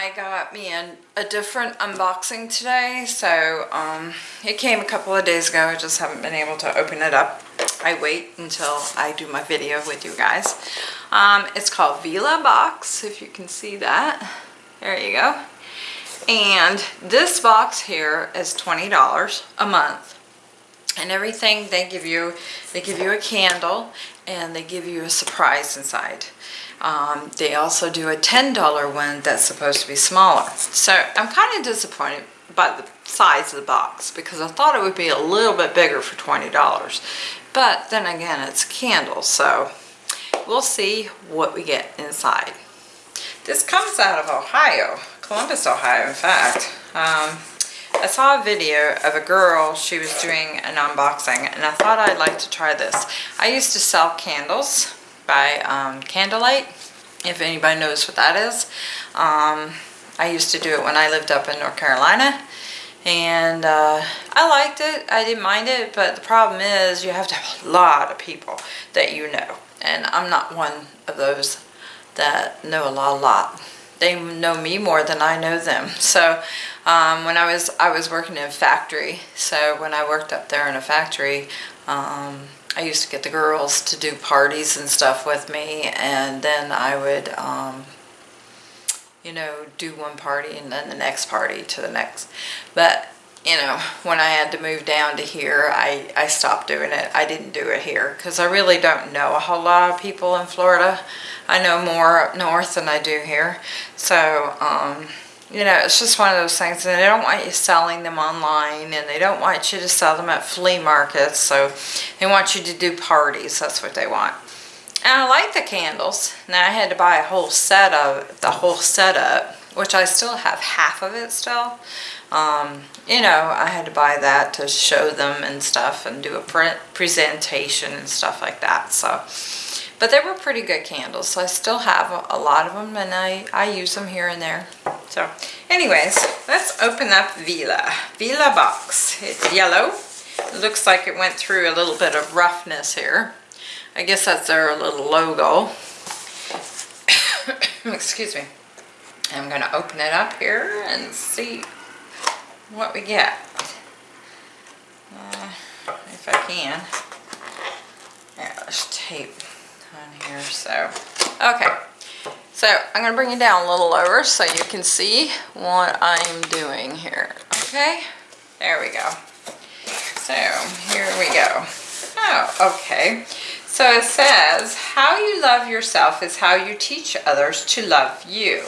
I got me a, a different unboxing today. So um, it came a couple of days ago. I just haven't been able to open it up. I wait until I do my video with you guys. Um, it's called Vellabox, if you can see that. There you go. And this box here is $20 a month. And everything they give you, they give you a candle and they give you a surprise inside. Um, they also do a $10 one that's supposed to be smaller. So I'm kind of disappointed by the size of the box because I thought it would be a little bit bigger for $20. But then again, it's a candle, so we'll see what we get inside. This comes out of Ohio, Columbus, Ohio, in fact. Um, I saw a video of a girl, she was doing an unboxing, and I thought I'd like to try this. I used to sell candles by um, Candlelight, if anybody knows what that is. Um, I used to do it when I lived up in North Carolina, and uh, I liked it. I didn't mind it, but the problem is you have to have a lot of people that you know, and I'm not one of those that know a lot, a lot. They know me more than I know them. So um, when I was I was working in a factory, so when I worked up there in a factory, um, I used to get the girls to do parties and stuff with me, and then I would, um, you know, do one party and then the next party to the next. But you know, when I had to move down to here, I, I stopped doing it. I didn't do it here because I really don't know a whole lot of people in Florida. I know more up north than I do here. So, um, you know, it's just one of those things. And they don't want you selling them online and they don't want you to sell them at flea markets. So they want you to do parties. That's what they want. And I like the candles. Now I had to buy a whole set of the whole setup, which I still have half of it still. Um, you know, I had to buy that to show them and stuff and do a print presentation and stuff like that. So, but they were pretty good candles. So I still have a, a lot of them and I, I use them here and there. So anyways, let's open up Vella. Vila box. It's yellow. It looks like it went through a little bit of roughness here. I guess that's their little logo. Excuse me. I'm going to open it up here and see what we get. Uh, if I can. Yeah, there's tape on here. So, okay. So I'm going to bring it down a little lower so you can see what I'm doing here. Okay, there we go. So here we go. Oh, okay. So it says, how you love yourself is how you teach others to love you.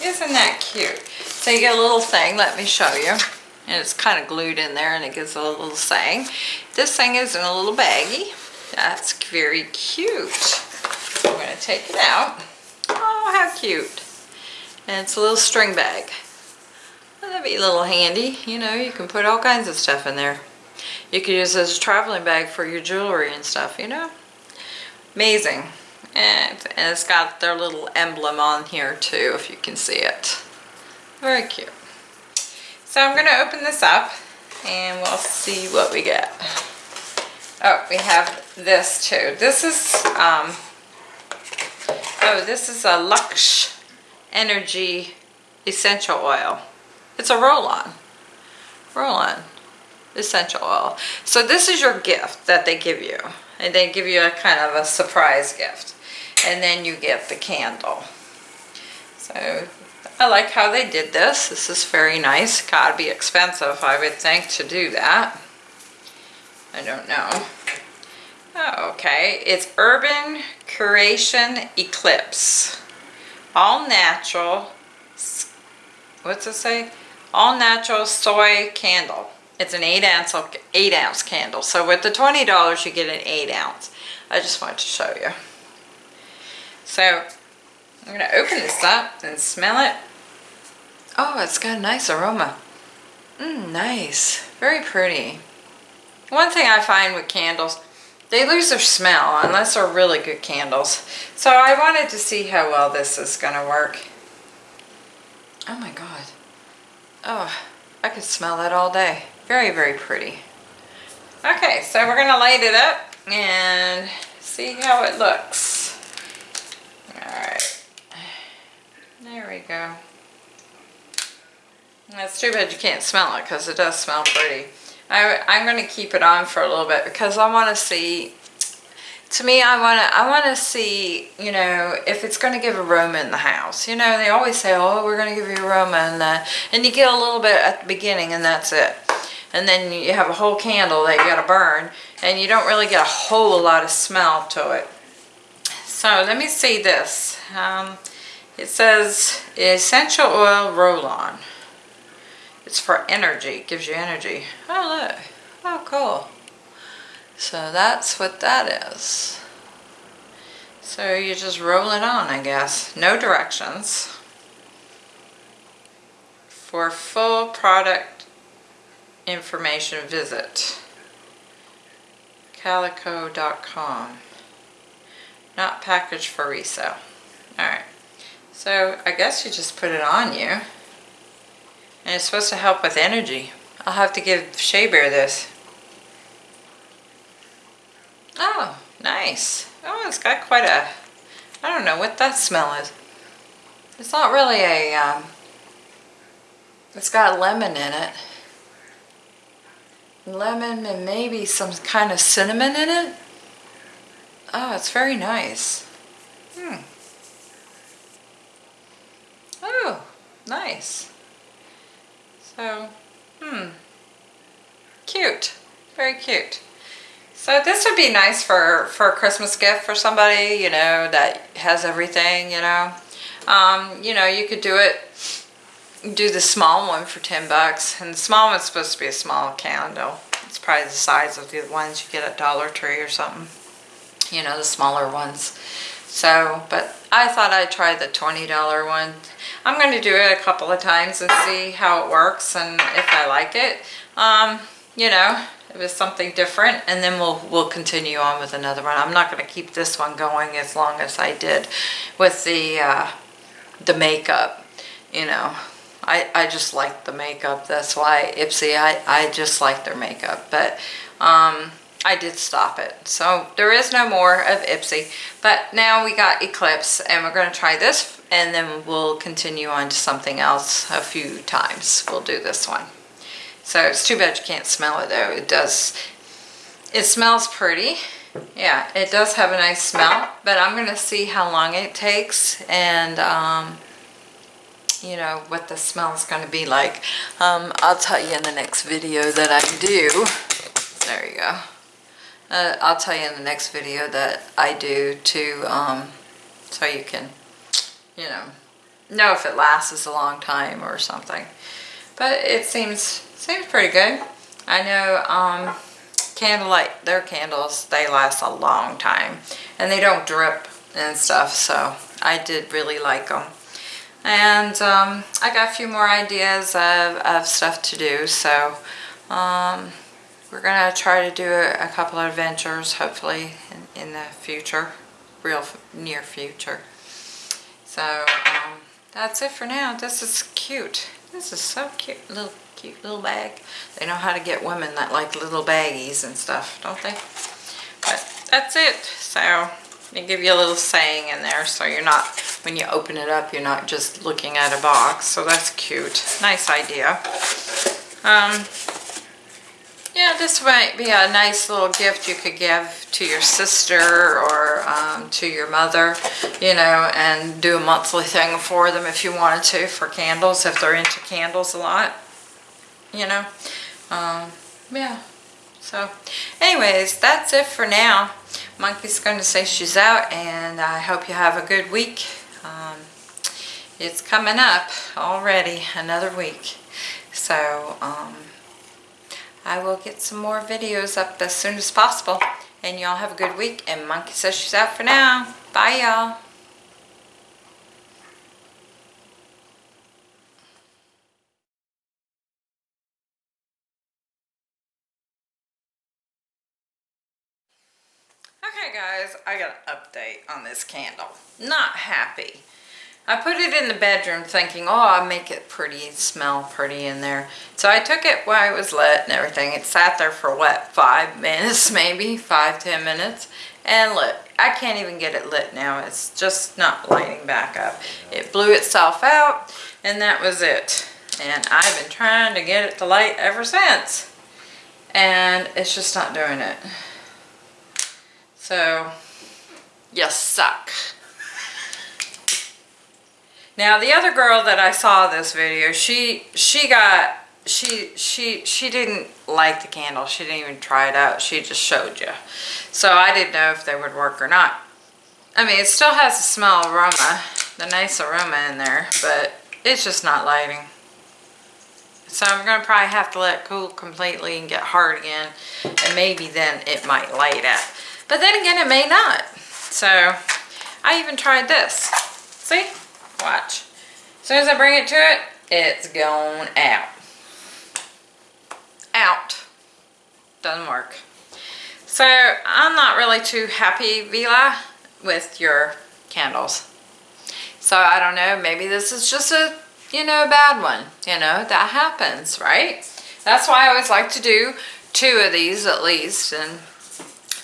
Isn't that cute? So you get a little thing, let me show you. And it's kind of glued in there and it gives a little saying. This thing is in a little baggie. That's very cute. I'm going to take it out. Oh, how cute. And it's a little string bag. That'd be a little handy. You know, you can put all kinds of stuff in there. You could use this as a traveling bag for your jewelry and stuff, you know. Amazing. And, it's got their little emblem on here too, if you can see it. Very cute. So I'm to open this up and we'll see what we get. Oh, we have this too. This is um, Oh, this is a Lux Energy Essential Oil. It's a roll-on. Roll-on essential oil. So this is your gift that they give you. And they give you a kind of a surprise gift. And then you get the candle. So I like how they did this. This is very nice. Gotta be expensive, I would think, to do that. I don't know. Oh, okay. It's Urban Curation Eclipse. All natural, what's it say? All natural soy candle. It's an 8 ounce, 8 ounce candle. So with the $20 you get an 8 ounce. I just wanted to show you. So I'm going to open this up and smell it. Oh, it's got a nice aroma. Mmm, nice. Very pretty. One thing I find with candles, they lose their smell unless they're really good candles. So I wanted to see how well this is going to work. Oh my god. Oh, I could smell that all day. Very, very pretty. Okay, so we're going to light it up and see how it looks. Alright. There we go. That's too bad you can't smell it because it does smell pretty. I, I'm going to keep it on for a little bit because I want to see to me, I want to, I want to see, you know, if it's going to give aroma in the house. You know, they always say, oh, we're going to give you aroma, and uh, and you get a little bit at the beginning, and that's it. And then you have a whole candle that you got to burn, and you don't really get a whole lot of smell to it. So let me see this. Um, it says essential oil roll-on. It's for energy. It gives you energy. Oh, look. Oh, cool. So that's what that is. So you just roll it on, I guess. No directions. For full product information, visit calico.com. Not packaged for resale. Alright. So I guess you just put it on you. And it's supposed to help with energy. I'll have to give Shea Bear this. Oh, nice. Oh, it's got quite a, I don't know what that smell is. It's not really a, um, it's got lemon in it. Lemon and maybe some kind of cinnamon in it. Oh, it's very nice. Hmm. Oh, nice. So, hmm. Cute. Very cute. So this would be nice for, for a Christmas gift for somebody, you know, that has everything, you know. Um, you know, you could do it, do the small one for 10 bucks. And the small one's supposed to be a small candle. It's probably the size of the ones you get at Dollar Tree or something. You know, the smaller ones. So, but I thought I'd try the $20 one. I'm going to do it a couple of times and see how it works and if I like it. Um, you know, it was something different and then we'll we'll continue on with another one. I'm not going to keep this one going as long as I did with the uh, the makeup, you know. I, I just like the makeup. That's why Ipsy, I, I just like their makeup. But um, I did stop it. So there is no more of Ipsy. But now we got Eclipse and we're going to try this and then we'll continue on to something else a few times. We'll do this one. So it's too bad you can't smell it though. It does, it smells pretty. Yeah, it does have a nice smell, but I'm going to see how long it takes and, um, you know, what the smell is going to be like. Um, I'll tell you in the next video that I do. There you go. Uh, I'll tell you in the next video that I do to, um, so you can, you know, know if it lasts a long time or something. But it seems Seems pretty good. I know um, Candlelight, their candles, they last a long time. And they don't drip and stuff, so I did really like them. And um, I got a few more ideas of, of stuff to do, so um, we're going to try to do a, couple of adventures, hopefully, in, in, the future, real near future. So um, that's it for now. This is cute. This is so cute. Little cute little bag. They know how to get women that like little baggies and stuff, don't they? But that's it. So they give you a little saying in there so you're not, when you open it up, you're not just looking at a box. So that's cute. Nice idea. Um, yeah, this might be a nice little gift you could give to your sister or um, to your mother, you know, and do a monthly thing for them if you wanted to for candles, if they're into candles a lot you know. Um, yeah. So, anyways, that's it for now. Monkey's going to say she's out, and I hope you have a good week. Um, it's coming up already, another week. So, um, I will get some more videos up as soon as possible. And y'all have a good week. And Monkey says she's out for now. Bye, y'all. Okay guys, I got an update on this candle. Not happy. I put it in the bedroom thinking, oh, I'll make it pretty, smell pretty in there. So I took it while it was lit and everything. It sat there for what, five minutes maybe, five, ten minutes, and lit. I can't even get it lit now. It's just not lighting back up. It blew itself out, and that was it. And I've been trying to get it to light ever since. And it's just not doing it. So, you suck. Now the other girl that I saw this video, she she got she she she didn't like the candle. She didn't even try it out. She just showed you. So I didn't know if they would work or not. I mean, it still has the smell aroma, the nice aroma in there, but it's just not lighting. So I'm going to probably have to let it cool completely and get hard again. And maybe then it might light up. But then again, it may not. So I even tried this. See? Watch. As soon as I bring it to it, it's gone out. Out. Doesn't work. So I'm not really too happy, Vella, with your candles. So I don't know, maybe this is just a, you know, a bad one. You know, that happens, right? That's why I always like to do two of these at least and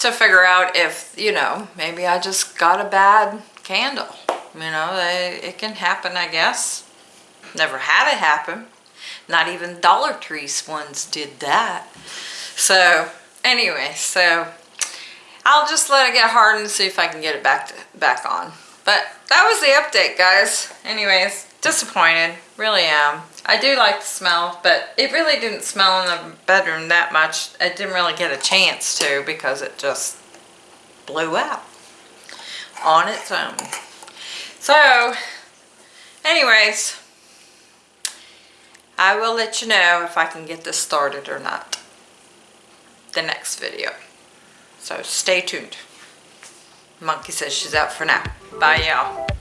to figure out if, you know, maybe I just got a bad candle. You know, it can happen, I guess. Never had it happen. Not even Dollar Tree's ones did that. So, anyway, so I'll just let it get hard and see if I can get it back to, back on. But that was the update, guys. Anyways, disappointed. Really am. I do like the smell, but it really didn't smell in the bedroom that much. I didn't really get a chance to because it just blew out on its own. So, anyways, I will let you know if I can get this started or not. The next video. So stay tuned. Monkey says she's out for now. Bye y'all.